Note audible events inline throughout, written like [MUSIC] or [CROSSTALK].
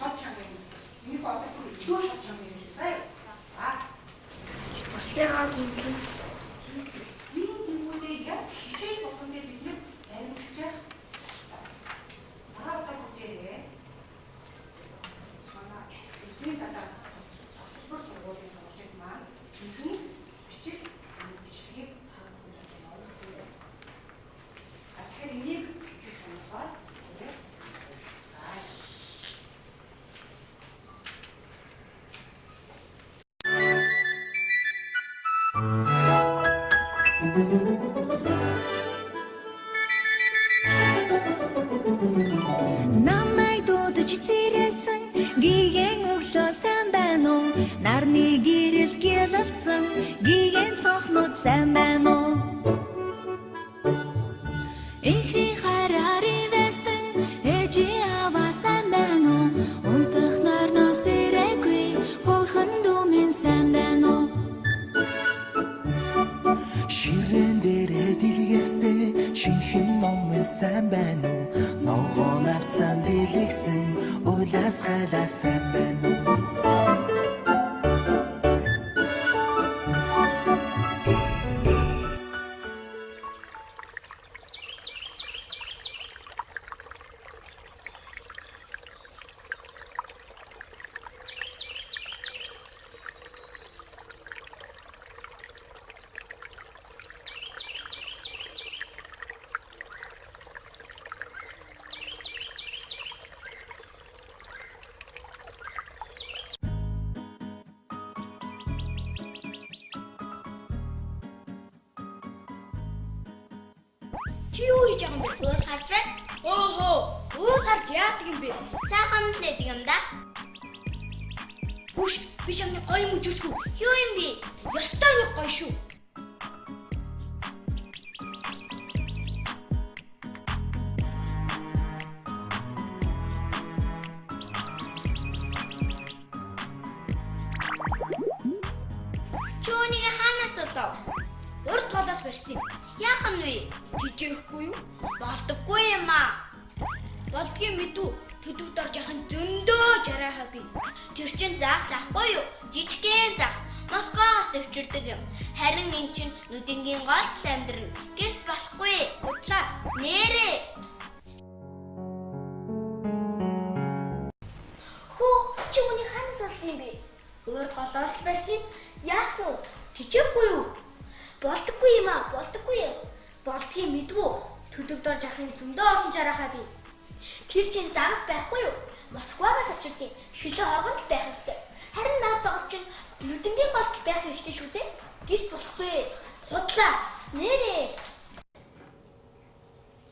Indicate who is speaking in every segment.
Speaker 1: тод чанга юм. Миний бодох нь илүү тод чанга юм
Speaker 2: шиг сая. Аа. Бусдаа гинхэнэ. Сайн байна уу?
Speaker 3: Ногоон авцсан дэлгсэн улаас хайлаас сайн байна
Speaker 4: Толоос барьсан. Яах нь вэ? Тижээхгүй юу? Болдоггүй юм аа. Болдгийн мэдүү төдөвд орж яхан зөндөө жарахаа би. Тэр чин загс ахгүй юу? Жижигхэн загс. Москвагаас өвчөрдөг юм. Харин эн чин нүдэнгийн голд амьдрна. Гэвч болохгүй. Удлаа. Нэрээ. Хөө чи үний ханаас олсон юм бэ? Урд голоос барьсан. Яах вэ? Тижээхгүй юу? Болдоггүй юм аа, болдоггүй. Болдгийг мэдвүү. Төдөвд орж ахын зөндөө олон жарахаа би. Тэр чинь загас байхгүй юу? Москвагаас авчирдیں۔ Шилээ оргонд л байх ёстой. Харин наад загас чинь нүдэнгийн голд байх ёстой шүү дээ. Гэрч болохгүй. Худлаа. Нэрээ.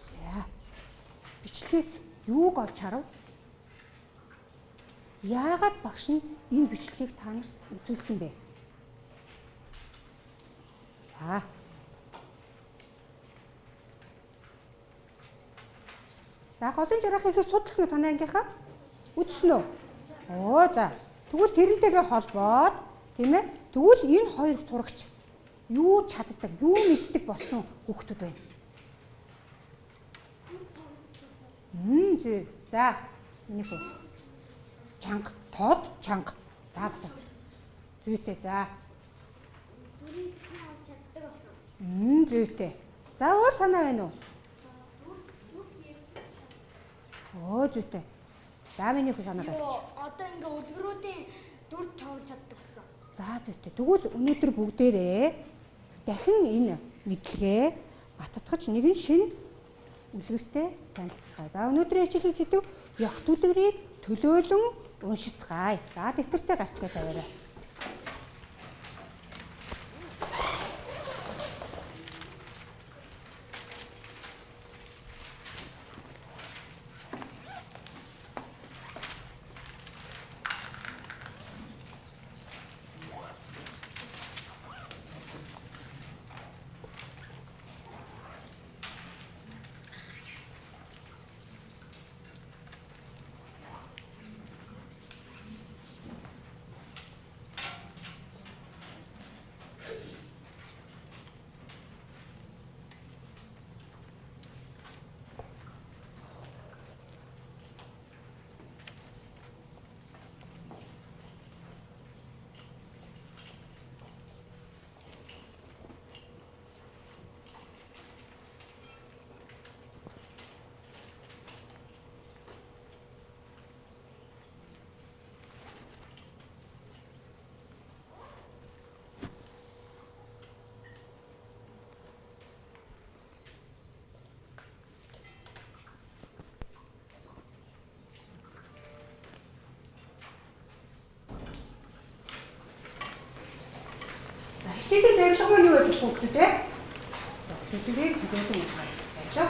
Speaker 5: За. Бичлэгээс юуг олж харав? Яагаад багш нь энэ бичлэгийг та нарт үзүүлсэн бэ? За. За голын жаргахыг их судалсан уу танай ангийнхаа? Үзсэн үү? Оо за. Тэгвэл тэрнтэйгээ холбоод тийм ээ? Тэгвэл энэ хоёр сурагч юу чаддаг, юу мэддэг болсон хүүхдүүд байна. Мм зүй. За. Энийг үү. Чанга, тод, чанга. За басаа. Зүйтэй. За.
Speaker 4: Бүрийн гэсэн авч чаддаг болсон.
Speaker 5: Мм зүйтэй. За өөр санаа байна уу? Оо зүйтэй. За миний хүү санаа болчих.
Speaker 4: Одоо ингээ үлгэрүүдийн дүр тоож чаддаг болсон.
Speaker 5: За зүйтэй. Тэгвэл өнөөдөр бүгдээрээ дахин энэ мэдлэгээ баттгаж нэгэн шин үлгэртэй танилцгаая. За өнөөдрийн хичээлийн сэдв ягт үлгэрийг төлөөлөн уншицгаая. За дэвтэртээ гарчгаа тавиарай. Хичээлийн зорилго маань юу гэж бүгд те? Хичээлийг хичээлийн хийж байгаа.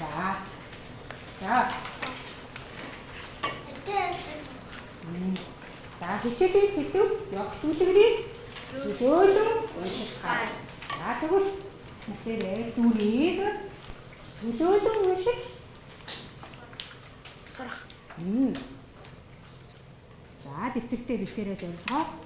Speaker 5: За. За. За хичээлийн сэдв явах түлхрийг зөвлөн уншицгаая. За тэгвэл хэлээрээ дүрийг төлөөлөн уншиж
Speaker 4: Сурах.
Speaker 5: Мм. За дэвтэртээ бичээрэй зорилгоо.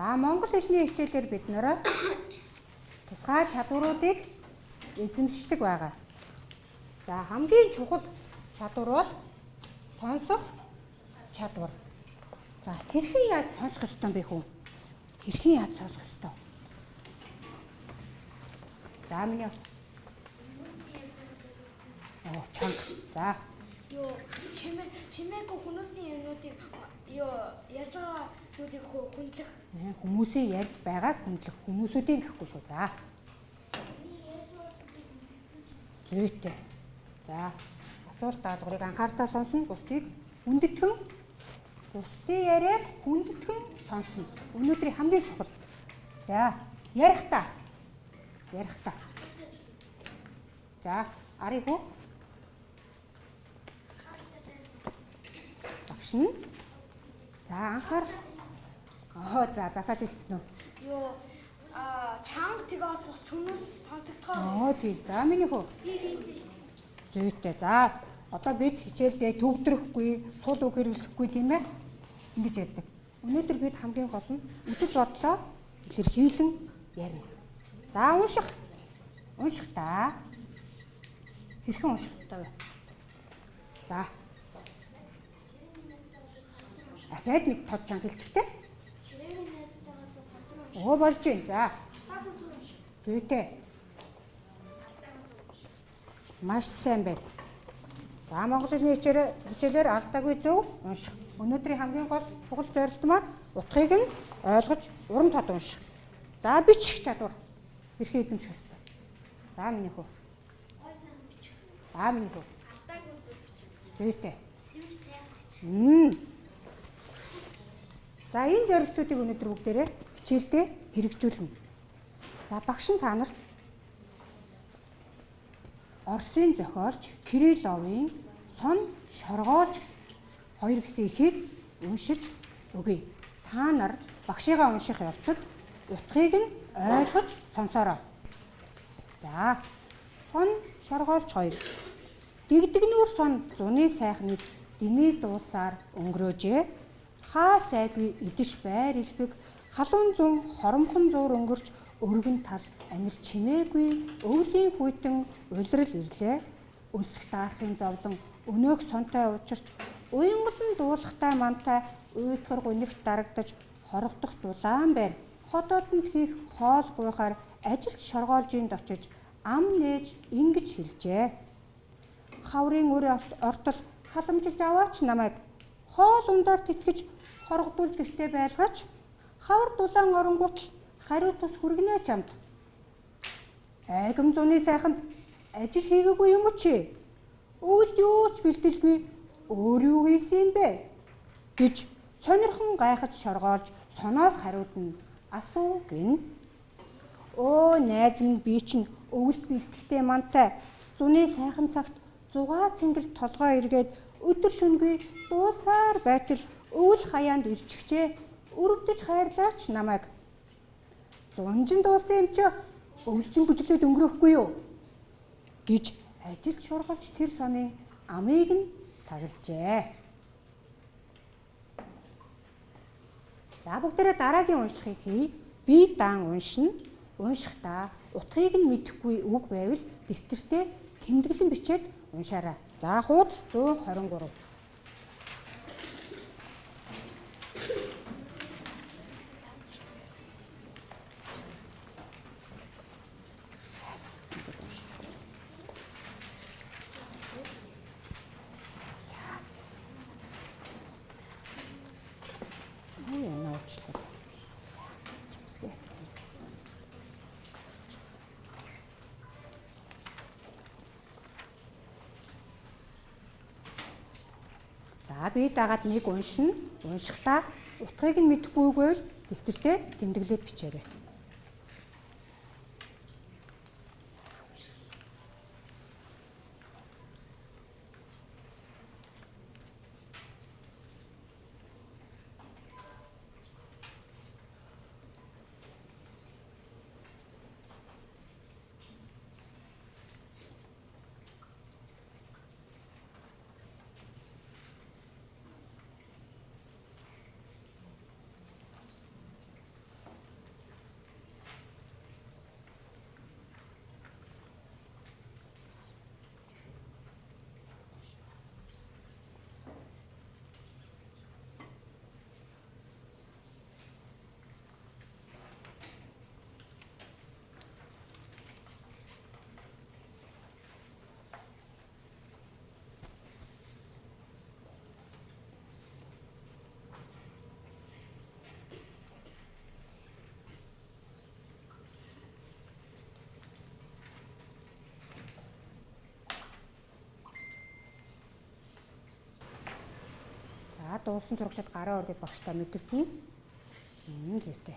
Speaker 5: За монгол хэлний хичээлээр бид нөрөө тусгай чадваруудыг эзэмшдэг байгаа. За хамгийн чухал чадвар бол сонсох чадвар. За хэрхэн яаж сонсох ёстой бэ хүн? Хэрхэн яаж сонсох ёстой? За миний Оо чанга. За
Speaker 4: Йоо, чимээ чимээгүй хүмүүсийн юмнуудыг ёо ярьж байгаа зүйлийг
Speaker 5: э, хүмүүсийн ярьж байгааг хүндлэх хүмүүсүүдийн гэхгүй шүү. За. Зүйтэй. За асуулт даалгаврыг анхаарал сонсно. Бусдыг хүндэтгэн бусдын яриаг хүндэтгэн сонсно. Өнөөдрийн хамгийн чухал. За ярих та. Ярих та. За арыг хөө. Багш нь. За анхаар. Аа за засаад хэлсэн үү?
Speaker 4: Йоо, а чанга тэгээс бас хүмүүс сонсогдохоо.
Speaker 5: Аа тий. За миний хөө. Зүйтэй. За одоо бид хичээлдээ төгдрөхгүй, сул үг хэрэглэхгүй тийм ээ. Ингэж ярьдаг. Өнөөдөр бид хамгийн гол нь үзэл бодлоо илэрхийлэн ярина. За унших. Унших та. Хэрхэн унших вэ? За. Ахаад нэг тод чанга хэлчихтэй. Оо болж байна. За. Зүйтэй. Маш сайн байна. За Монгол хэлний хичээлээр хичээлээр алдаагүй зөв унших. Өнөөдрийн хамгийн гол чухал зорилт маань утгыг нь ойлгож уран тод унших. За бичих чадвар. Хэрхэн эзэмших ёстой. За миний хөө. За миний хөө. Зүйтэй. Мм. За энэ зорилтуудыг өнөөдөр бүгдээрээ хичээлдээ хэрэгжүүлнэ. За багш нь та нарт Оросын зохиолч Кирилловын сон шоргоолж хоёр гэсэн ихийг уншиж өгье. Та нар багшигаа унших явцад утгыг нь ойлгож сонсоорой. За сон шоргоолж хоёр. Дэгдэгнүүр сон зуны сайхныг дний дуусаар өнгөрөөжээ. Хаа сайгүй идэж байр илбэг халуун зун хоромхон зуур өнгөрч өргөн тал амир чимээгүй өвлийн хүйтэн улирал ирлээ. Өсөх даарахын зовлон өнөөх сонтой учирч уянгалан дуулахтай мантай уйтгар гунигт дарагдаж хорогдох дулаан байр хотоодонд хийх хоол гуйхаар ажилч шоргоолжинд очиж ам нээж ингэж хэлжээ. Хаврын өр ортол халамжилж аваач намайг хоол ундаар тэтгэж хоргодуулж гэртээ байлгаач хавар дулаан оронгууд хариу тус хүргэнэ чамд. Айгам зуны сайханд ажил хийгээгүй юм чи? Өвөлд юу ч бэлдэлгүй өөр юу хийсэн бэ? гэж сонирхон гайхаж шоргоолж соноос хариуд нь асуу гин. Өө найз минь би чинь өвөлд бэлтгэлтэй мантай зуны сайхан цагт зугаа цэнгэл толгой эргээд өдөр шөнөгүй дуусаар байтал өвөл хаяанд ирчихжээ. Өрөвдөж хайрлаач намайг. Зунжин дуусан юм чи өвлжин бүжиглээд өнгөрөхгүй юу? гэж ажил шургалж тэр соны амыг нь таглажээ. За бүгдээрээ дараагийн уншлагыг хий. Би даан уншина. Уншихдаа утгыг нь мэдэхгүй үг байвал дэвтэртээ тэмдэглэн бичээд уншаарай. За хуудас 123. Юу яна уучлаа. За би дагаад нэг уншина. Уншихдаа утгыг нь мэдэхгүй байвал дэвтэртээ тэмдэглээд бичээрэй. За дуусан сурагчид гараа өргөд багштай мэдэгдэнэ. Мм зүйтэй.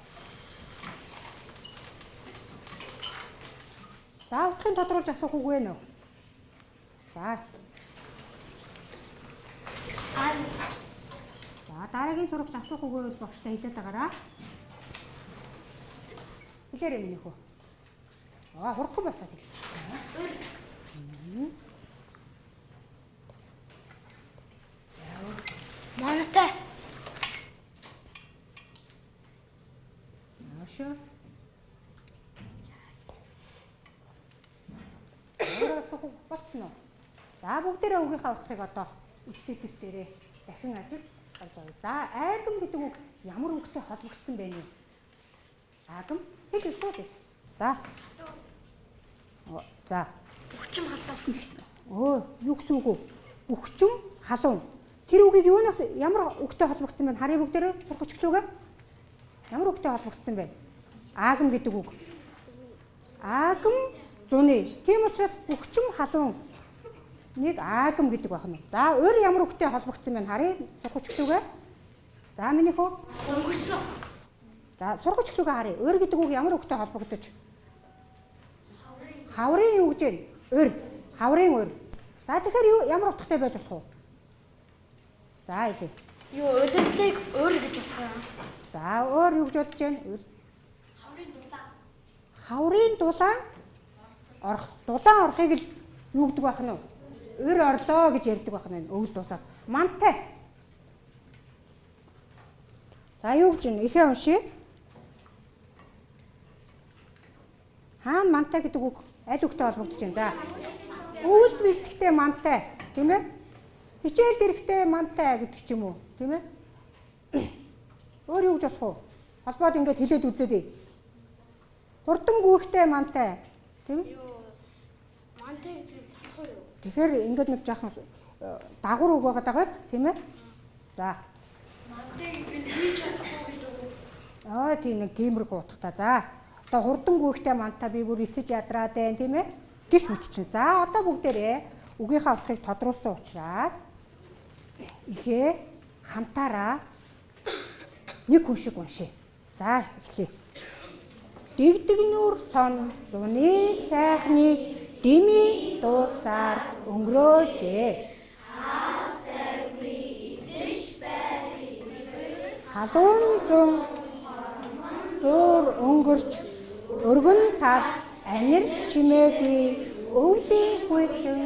Speaker 5: За утгыг тодруулж асуух үг вэ нөө? За. За дараагийн сурагч асуух үг байвал багштай хэлээд байгаараа. Хэлээрэй минийх үү? Аа хурдхан басаад хэл.
Speaker 4: Манайтай.
Speaker 5: Яашаа. Өөрөө асуух үг болцсон уу? За бүгдээрээ өгийнхаа утгыг одоо эцсэдв дээрээ дахин ажиллаж олж авъя. За айгам гэдэг үг ямар үгтэй холбогдсон бэ нэ? Агам хэл шууд хэл. За. За.
Speaker 4: Бүгчм халдав.
Speaker 5: Өө, юу гэсэн үг вэ? Бүхчүн халуун. Тэр үгийг юунаас ямар үгтэй холбогдсон бэ? Харъя бүгдээрээ сурах өчглөөгөө. Ямар үгтэй холбогдсон бэ? Аагам гэдэг үг. Аагам зуны. Тийм учраас бүхчүн халуун нэг аагам гэдэг байна. За, өөр ямар үгтэй холбогдсон бэ? Харъя сурах өчглөөгөө. За, минийх үү?
Speaker 4: Өнгөрсөн.
Speaker 5: За, сурах өчглөөгөө харъя. Өөр гэдэг үг ямар үгтэй холбогдож? Хаврын юу гэж вэ? Өр. Хаврын өр. За тэгэхээр ямар утгатай байж болох вэ? За хэлээ.
Speaker 4: Юу удирдлыг өөр гэж болох юм.
Speaker 5: За өөр юу гэж бодож байна?
Speaker 4: Хаврын дулаан.
Speaker 5: Хаврын дулаан орох. Дулаан орохыг л юу гэдэг байх нь вэ? Өр орлоо гэж ярьдаг байх нь өвөл дуусаад. Мантай. За юу гэж вэ? Ихээ уншия. Хаана мантай гэдэг үг аль үгтэй холбогдож байна? За. Өвөлд бэлтгэхтэй мантай, тийм ээ? Хичээл дэрхтэй мантай гэдэг ч юм уу, тийм ээ? Өөр юу гэж болох вэ? Холбоод ингэж хэлээд үзээдэй. Хурдан гүйхтэй мантай, тийм ээ?
Speaker 4: Мантай гэж болох юу?
Speaker 5: Тэгэхээр ингээд нэг жаахан э, дагвар үг байгаа дагааз, тийм ээ? За.
Speaker 4: Мантай гэж хийж чадахгүй гэдэг?
Speaker 5: Аа тийм нэг тиймэрхүү утгатай. За. Одоо хурдан гүйхтэй мантай би бүр эцэж ядраад байна, тийм ээ? Гэх мэт чинь. За одоо бүгдээрээ үгийнхаа утгыг тодруулсан учраас ихээ хамтаараа нэг хүн шиг уншия. За эхлэе. Дэгдэг нүүр сон зуны сайхныг дими дуусаар өнгөрөөжээ. Халуун зун зуур өнгөрч өргөн тал анир чимээгүй өвлийн хүйтэн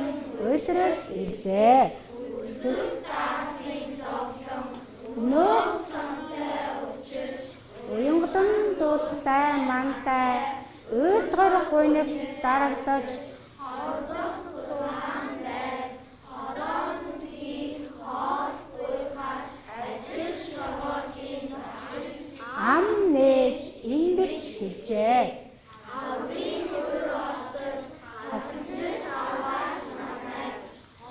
Speaker 5: уйлрал ирлээ. Нөө уянгалан дуулахтай мантай уйдгар гуйныг дарагдаж ам нээж ингэж хэлжээ.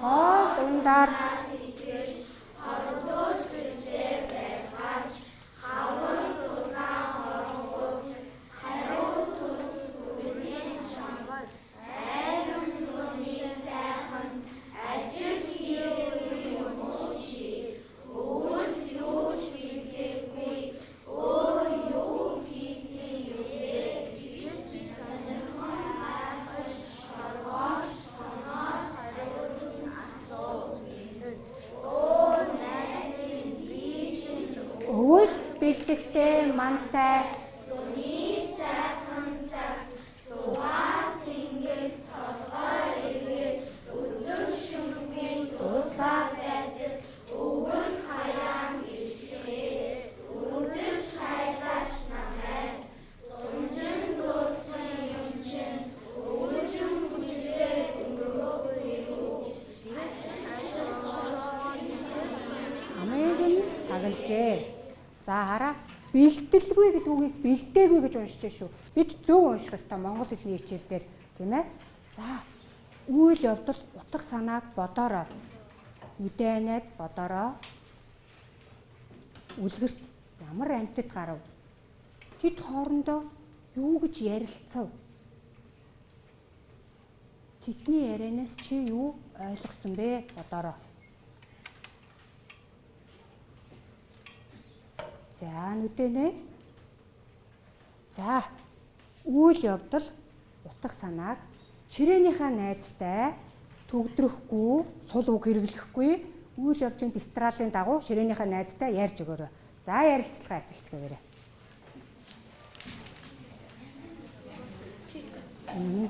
Speaker 5: Хоол ундаар өвөл бэлтгэхтэй мантай Усаа байдаг өвөл хаяан ирчээ. Өвдөж хайлаач намайг. Зунжин дуусан юм чин өвчм хүчтэй өнгөрөөгүй юу. Амийг нь тагалжээ. За хараа бэлтэлгүй гэдэг үгийг бэлдээгүй гэж уншиж шүү. Бид зөв унших ёстой монгол хэлний хичээл дээр тийм ээ. За үйл явдал утга санааг бодороо. Үдэнэд бодороо. Үлгэрт ямар амьтад гарав? Тэд хоорондоо юу гэж ярилцав? Тэдний ярианаас чи юу ойлгосон бэ? Бодороо. За нүдэнэ. За үйл явдал утга санааг ширээнийхээ найзтай төгдрөхгүй, сул үг хэрэглэхгүй үйл явдлын дистралийн дагуу ширээнийхээ найзтай ярьж өгөөрэй. За ярилцлагаа эхэлцгээгээрэй. Мм.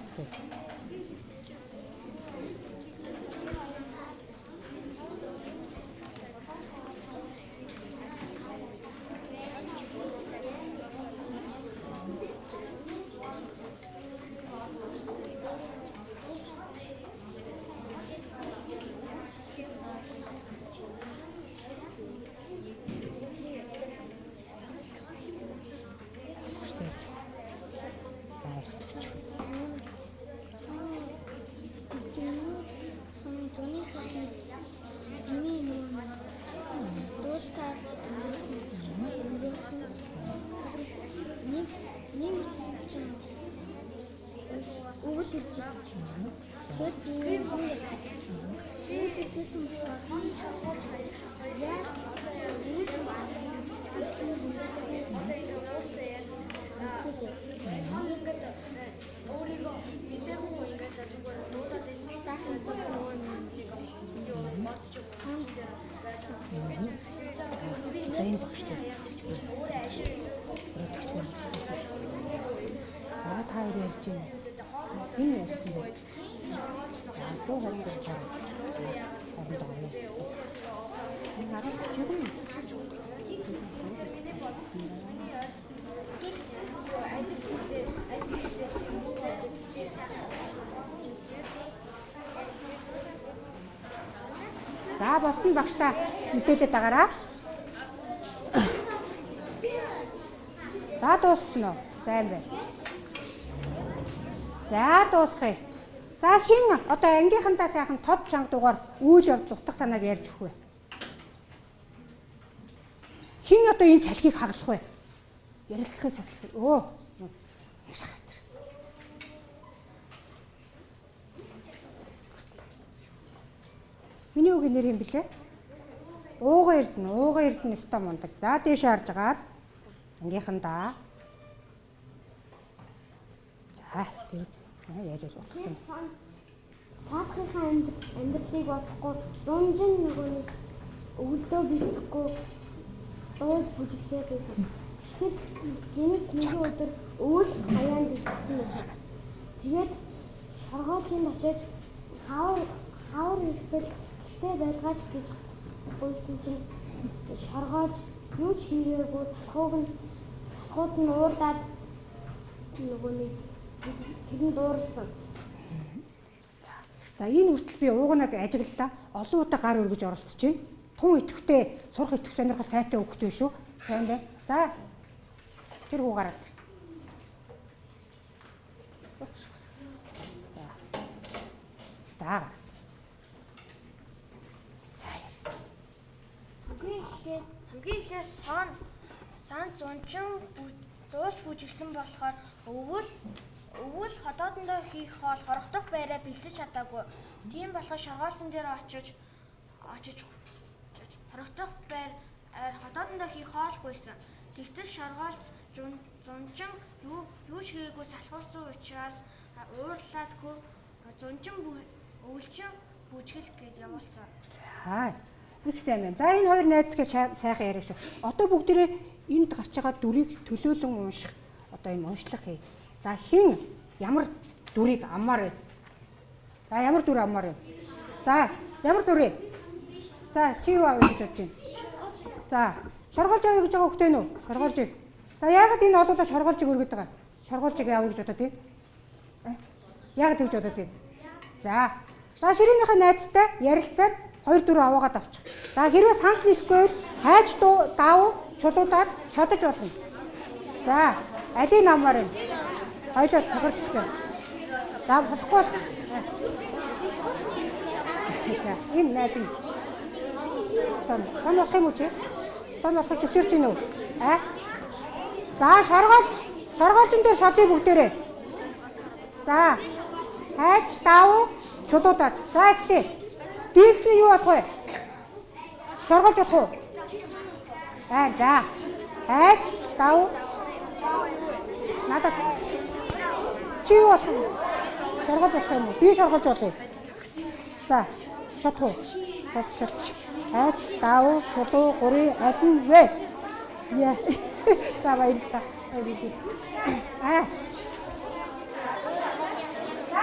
Speaker 5: Штэж. За эртгч.
Speaker 6: сон зуны сайхан дими юм дуусаар өнгөрсөн нэг нэг чинь өвөл иржсэн. Тэгэд юу юу яасан? Өвөл иржсэн болохоор яа өвөл
Speaker 5: Дэйн багштай. Өрөвч мөрч. Аа та хоёр ярьж байна. Энэ ярьсан бэ? За 122 гаруй. Хоорондоо ярилцсан. Энэ хараад чигүй. За болсон багштай мэдээлээд байгаараа. За дууссан уу? Сайн байна. За дуусгая. За хин одоо ангийнхантаа сайхан тод чанга дугаар үйл явдал утга санааг ярьж өгөх вэ? Хин одоо энэ салхийг хагалах вэ? Ярилцлагыг сахилах. Өө. Нэг шахаад. Миний үг нэр юм блэ? Ууга эрдэнэ, ууга эрдэнэ өстой мундаг. За дээш харж агаад ангийнхандаа. За тэр яриад утгасан.
Speaker 6: саадхынхаа амьдралыг бодохгүй зунжин нөгөө нэг өвөлдөө бэлтгэхгүй дууд бүжиглээ байсан. Тэгэхэд гинт нэг өдөр өвөл хаяанд ирсэн байсан. Тэгээд шоргоочинд очиж хавар хавар ирэхэд гэртээ байлгаач гэж гуйсан чинь шоргоож юу ч хийгээгүй залхууг нь залхууд нь уурлаад нөгөө нэг тэрэн дуурсан.
Speaker 5: За энэ хүртэл би уугнаг ажиглалаа. Олон удаа гар өргөж оролцож байна. Тун итгэвтэй сурах итгэх сонирхол сайтай хөвгтэй шүү. Сайн байна. За тэр хүү гараад. За.
Speaker 6: Хамгийн эхлээд хамгийн эхлээд сон сон зунчин дуулж бүжигсэн болохоор өвөл өвөл ходоодондоо хийх хоол хорогдох байраа бэлдэж чадаагүй. Тийм болохоор шоргоолтон дээр очиж очиж хорогдох байр ходоодондоо хийх хоолгүйсэн. Тэгтэл шоргоолт зунчин юу юу ч хийгээгүй салхуурсан учраас уурлаадгүй зунчин өвөлчин бүжгэл гэж явуулсан.
Speaker 5: За. Их сайн байна. За энэ хоёр найзгээ сайхан яриа шүү. Одоо бүгдээрээ энд гарч байгаа дүрийг төлөөлөн унших. Одоо энэ уншлах хий. За хин ямар дүрийг аммаар вэ? За ямар дүр аммаар вэ? За ямар дүр вэ? За чи юу авах гэж бодож байна? За шоргоолж авъя гэж байгаа хөхтэй нүү? Шоргоолжийг. За яагаад энэ олоолаа шоргоолжийг өргөд байгаа? Шоргоолжийг авъя гэж бодоод тийм? Яагаад тэгж бодоод тийм? За. За ширээнийхээ найзтай ярилцаад хоёр дөрөв аваагаад авчих. За хэрвээ санал нийлэхгүй хайж дав чулуудаад шодож болно. За алийг намаар юм. Хоёлоо тохирдсон. За болохгүй. За энэ найз нь. Сон сон болох юм уу чи? Сон болох зөвшөөрч гинөө. Аа? За шоргоолч шоргоолчн дээр шодыг бүгдээрээ. За хайж дав чулуудаад. За эхлэе. Дийлс нь юу болох вэ? Шоргоолж болох уу? Аа за. Хайж дав. Надад чи юу болох вэ? Шоргоолж болох юм уу? Би шоргоолж болъё. За, шатах уу? Бод шатч. Хайж дав чулуу гурийн аль нь вэ? Яа. [LAUGHS] За баярлалаа. Аа. За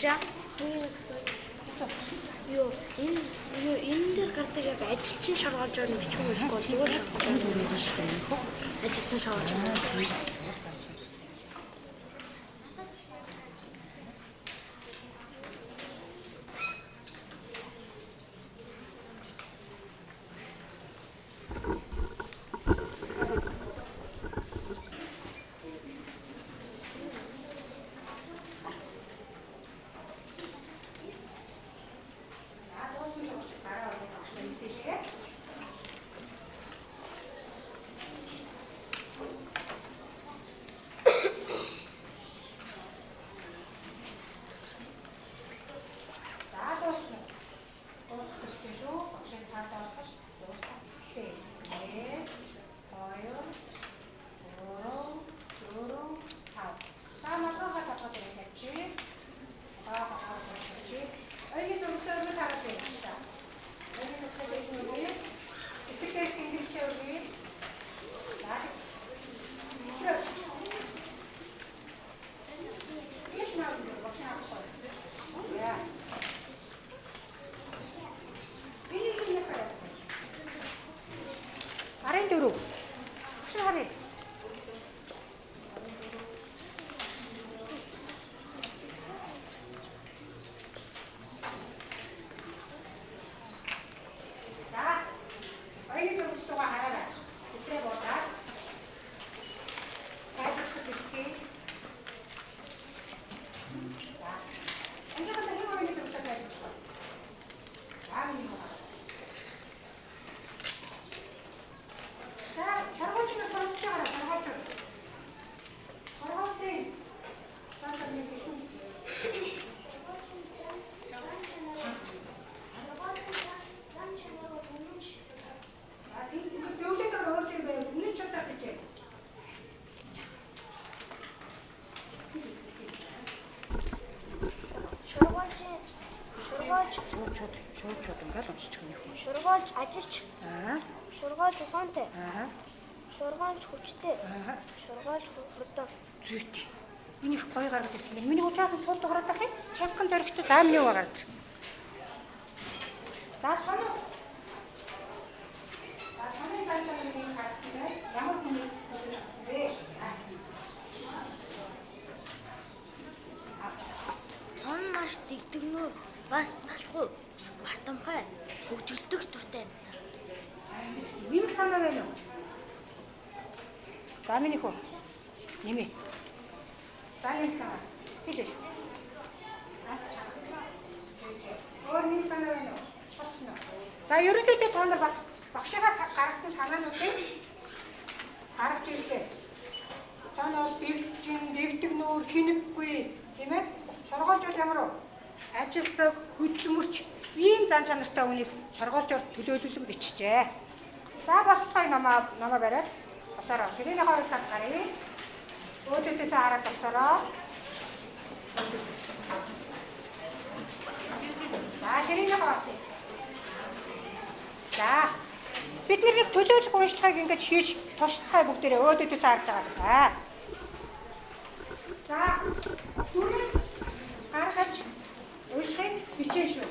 Speaker 6: Багшаа Юу энэ юу энэ дээр гардаг яг ажилчин шаргалж байгаа юм уу эсвэл зүгээр шаргалж байгаа юм шүү дээ. Ажилчин шаргалж байгаа.
Speaker 5: За дуусан л учраас гараа өргөх багш мэдээлээ. За дуусна. Дуусах гэж шүү. Багшийн тав дуусгаж дуусна. Эхлэе. Нэг, хоёр, гурав, дөрөв, тав. За малгайгаа толгой дээр тавьчих. Аа хахаа тавьчих. Ойгийн зөвлөөр нь хараад байна шүү дээ. Ойгийн зөвлөөр нь үгүй. Итгэдэг тэмдэглэжээ үгүй. За. Итгэв. Иш наа гэж багш авах. Яа. Энийг нь хараад. Арын дөрөв. Багш харъя. За. Ойгийн зөвлөлтөөгөө хараарай. Тэтрээ бодаад. Тайлбарлах хэрэгтэй. За. Ингээд одоо нэг ойгийн зөвлөлтөд тайлбарлах. За, нэг байна. За, шаргууч нь сонсож байгаа шаргууч. Шаргуучийн. Цаашаа нэг их. А тийм зөвлөд өөр юм байв. Үнэн ч удаа гэж.
Speaker 6: Шургуулж шургуулж
Speaker 5: Шууд шууд шууд шууд ингээд уншчих юм юм.
Speaker 6: шургуулж ажилч
Speaker 5: Аа.
Speaker 6: шургуулж ухаантай
Speaker 5: Аа.
Speaker 6: шургуулж хүчтэй
Speaker 5: Аа.
Speaker 6: шургуулж хурдан
Speaker 5: Зүйтэй. Миний их гоё гаргаж ирсэн. Миний удаахан сууд дугаараад байх юм. Чанхан зоригтой заамны уу гаргаж. За соно. За соны ганцхан нэг гаргасан бай. Ямар хүний бэ?
Speaker 6: сон маш дэгдэгнөр бас залхуу мартамхай хөгжөлдөх дуртай юм та.
Speaker 5: Нэмэх санаа байна уу? За миний хөө. Нэмээ. За нэмэх санаа. Хэлээ. Өөр нэмэх санаа байна уу? Боцно. За ерөнхийдөө та нар бас багшигаас гаргасан санаануудыг гаргаж ирлээ. Та нар бэлжин, дэгдэг нүүр, хинэггүй тийм ээ? Шоргоолжуул ямар уу? Ажилсаг, хөдөлмөрч ийм зан чанартай үнийг шоргоолжоор төлөөлүүлэн бичжээ. За босцой намаа намаа бариад босороо. Ширээний хоёр талд гарыг. Өөдөөдөөсөө хараад босороо. За ширээний хоёр. За бид нэг төлөөлөх уншлагыг ингэж хийж туршицгаая бүгдээрээ өөдөөдөөсөө харж байгаа. За. За түрээ гаргаж уншихыг хичээн шүү.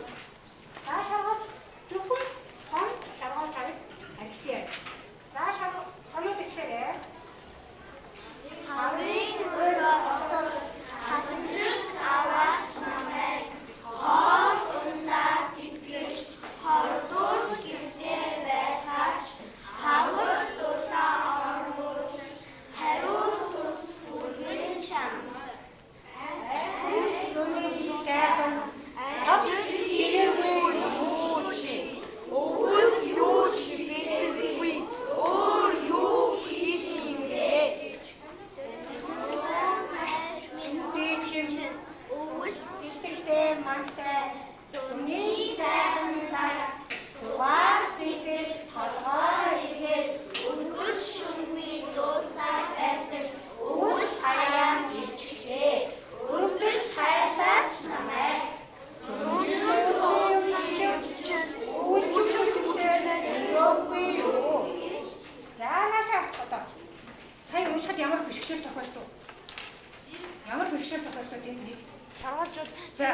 Speaker 5: шаргуулжууд энд нэг шаргуулжууд за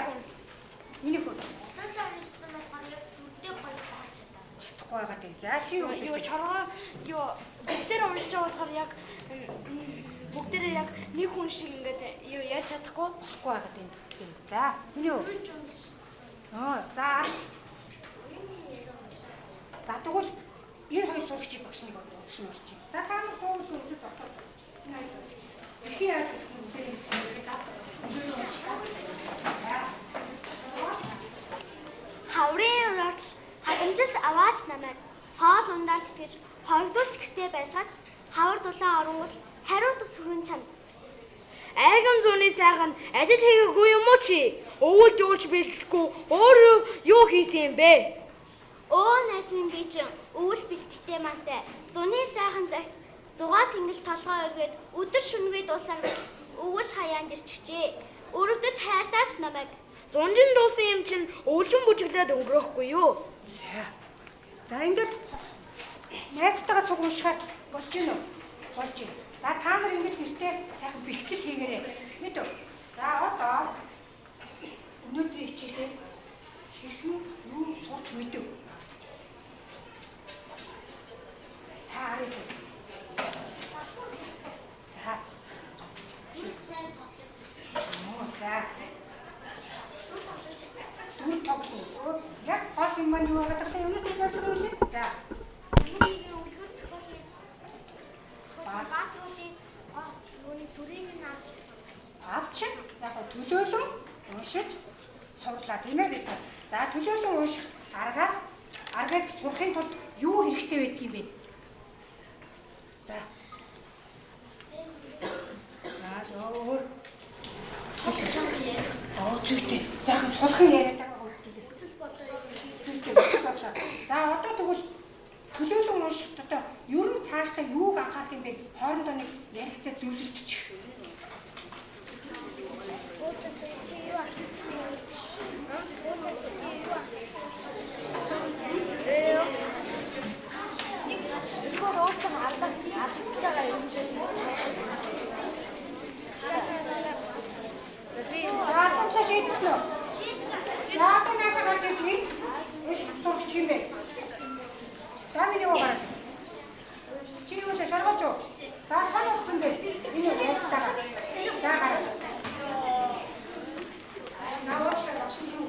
Speaker 5: миний хөө улаалаа уншсан болохоор яг дүрдээ гоё таарч чадаа чадахгүй байгаа тийм. За чи юу шаргаа
Speaker 6: юу бүгдээр уншиж байгаа болохоор яг бүгдээр яг нэг хүн шиг ингээд юу яаж чадахгүй?
Speaker 5: Болохгүй байгаа тийм. За миний хөө аа за. За тэгвэл 92 сурагчийн багш нэг уршин урчин за та нар хөөс өөрсдөө доктор энэ аяа Thank you.
Speaker 1: Хаврын ураад халамжилж аваач намайг хоол ундаар тэтгэж хогдуулж гэртээ байлгаач хавар дулаан оронгууд хариу тус хүрэн чамд.
Speaker 6: Айгам зууны сайхан ажил хийгээгүй юм уу чи? Өвөлж өвөлж бэлдэхгүй өөрөө юу хийсэн юм бэ?
Speaker 1: Өө найз минь би чинь өвөл бэлтгэхтэй мантай. Зуны сайхан цагт зугаа тэнгэл толгой өргөд өдөр шөнөгүй дуусаар бил өвөл хаяанд ирчихжээ. Өрөвдөж хайрлаач намайг.
Speaker 6: Зунжин дуусан юм чинь өвлжин бүжиглээд өнгөрөхгүй юу?
Speaker 5: За ингээд найзтайгаа цуг уншихаар болж гин үү? Болж гин. За та нар ингэж гэртээ сайхан бэлтгэл хийгээрэй. Мэд үү? За одоо өнөөдрийн хичээлээ хэрхэн юу сурч мэдэв? За харъя. За. Оо, за. Түр тоглоо. Яг гол юм маань юу байгаа гэвэл өнөөдөр зорилго юу вэ? За. Авч яг төлөөлөн уншиж сурлаа тийм ээ бид. За төлөөлөн унших аргаас аргыг сурахын тулд юу хэрэгтэй байдаг юм бэ? За. За өөр. Оо зүйтэй. Захан сулхан яриад байгаа хөө. За одоо тэгвэл төлөөлөн уншихт одоо ер нь цаашдаа юуг анхаарах юм бэ? Хоорондоо нэг ярилцаа зөвлөлдчих.
Speaker 6: Эсвэл уусан алдаж алдаж байгаа юм шиг.
Speaker 5: За цаашаа шийдсэн үү? За одоо наашаа гарч ирж би. Эш сурч юм бэ? За миний уу гараад. Чи юу л шаргалж уу? За сан уусан бэ? Энэ яцтайгаа. За гараад. Наашаа гарч юу?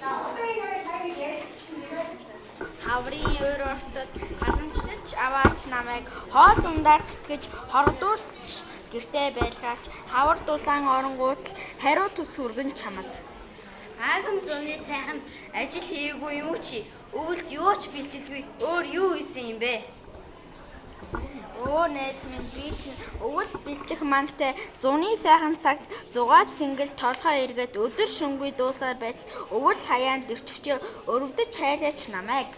Speaker 5: За одоо энэ сайн ярилцсан юм.
Speaker 4: Хаврын өөр орстод халамжлаж аваач намайг хоол тэтгэж хордуулж гэртээ байлгаач хавар дулаан оронгууд хариу тус хүргэн чамд.
Speaker 6: Аагам зуны сайхан ажил хийгээгүй юм уу чи? Өвөлд юу ч бэлдэлгүй өөр юу хийсэн юм бэ?
Speaker 4: Өө найз минь би чинь өвөл бэлдэх мантай зуны сайхан цагт зугаад сэнгэл толгой эргээд өдөр шөнөгүй дуусаар байтал өвөл хаяанд ирчихчээ өрөвдөж хайлаач намайг.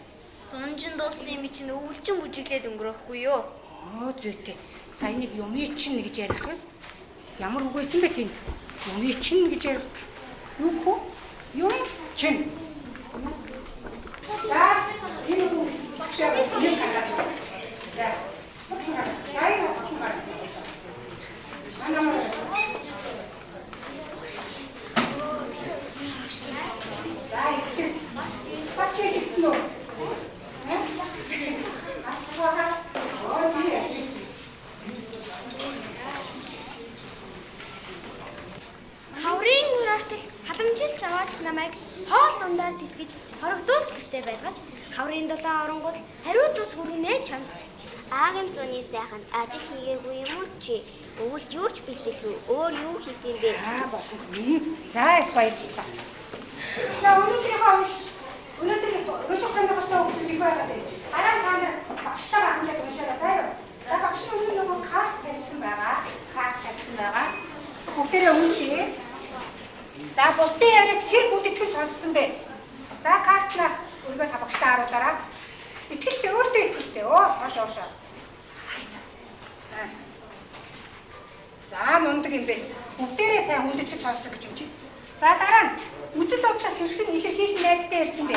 Speaker 6: Зунжин дуусан юм чинь өвөлжин бүжиглээд өнгөрөхгүй юу?
Speaker 5: Оо зүйтэй. Сайн нэг юмий чинь гэж ярих юм. Ямар үг байсан бэ тийм? Юмий чинь гэж ярих. Юу хөө? Юм чинь. За, энэ үг багшаа юм хараад. За. Яа, яа, яа. Анамаа. За, их. Бачи хийсэн үү? Э? Ачаа. Оо, тийм.
Speaker 1: Хаврын халамжилж аваач намайг хоол ундаар тэтгэж хорогдуулж гэртээ байлгаач хаврын дулаан оронгууд хариу тус хүргэнэ чамд. Аагийн зуны сайхан ажил хийгээгүй юм уу чи? Өвөл юу ч бэлдэлгүй өөр юу хийсэн бэ?
Speaker 5: Аа болсон. За их баярлалаа. За өнөөдрийнхөө унш. Өнөөдөр унших сонирхолтой хүмүүс байгаа дээ. Дараа та нар багштайгаа хамжаад уншаарай заа юу. За багш нь өнөө нөгөө карт тавьсан байгаа. Карт тавьсан байгаа. Бүгдээрээ уншия. За бусдын яриаг хэр бүтэтгэл сонссон бэ? За картнаа өргөө та багштаа харуулаарай. Итгэлтэй өөртөө итгэлтэй. Оо хоош хоошоо. За. Мундаг юм бэ. Бүгдээрээ сайн хүндэтгэл сонссон гэж юм чи. За дараа нь үзэл бодлоо хэрхэн илэрхийлэн найзтай ярьсан бэ?